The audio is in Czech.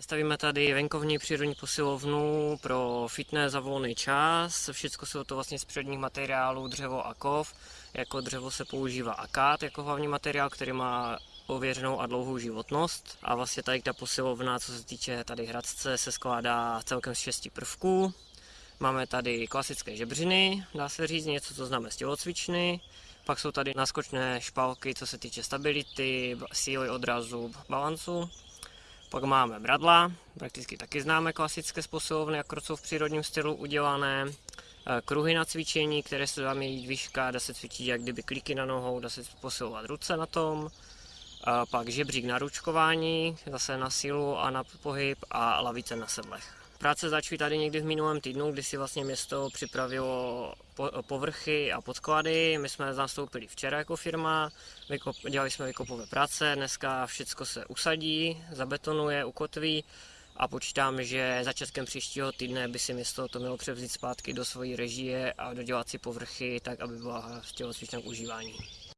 Stavíme tady venkovní přírodní posilovnu pro fitness za volný čas. Všechno jsou to vlastně z přírodních materiálů, dřevo a kov. Jako dřevo se používá akát jako hlavní materiál, který má ověřenou a dlouhou životnost. A vlastně tady ta posilovna, co se týče tady hradce, se skládá celkem z šesti prvků. Máme tady klasické žebřiny, dá se říct, něco, co známe z tělocvičny. Pak jsou tady naskočné špalky, co se týče stability, síly odrazu, balancu. Pak máme bradla, prakticky taky známe klasické posilovny, jako jsou v přírodním stylu udělané. Eh, kruhy na cvičení, které se dá měnit výška, dá se cvičit jak kdyby kliky na nohou, dá se posilovat ruce na tom. Pak žebřík na ručkování, zase na sílu a na pohyb a lavice na sedlech. Práce začaly tady někdy v minulém týdnu, kdy si vlastně město připravilo povrchy a podklady. My jsme nastoupili včera jako firma, dělali jsme vykopové práce, dneska všechno se usadí, zabetonuje, ukotví a počítám, že začátkem příštího týdne by si město to mělo převzít zpátky do své režie a dodělat si povrchy tak, aby byla v tělocvičném užívání.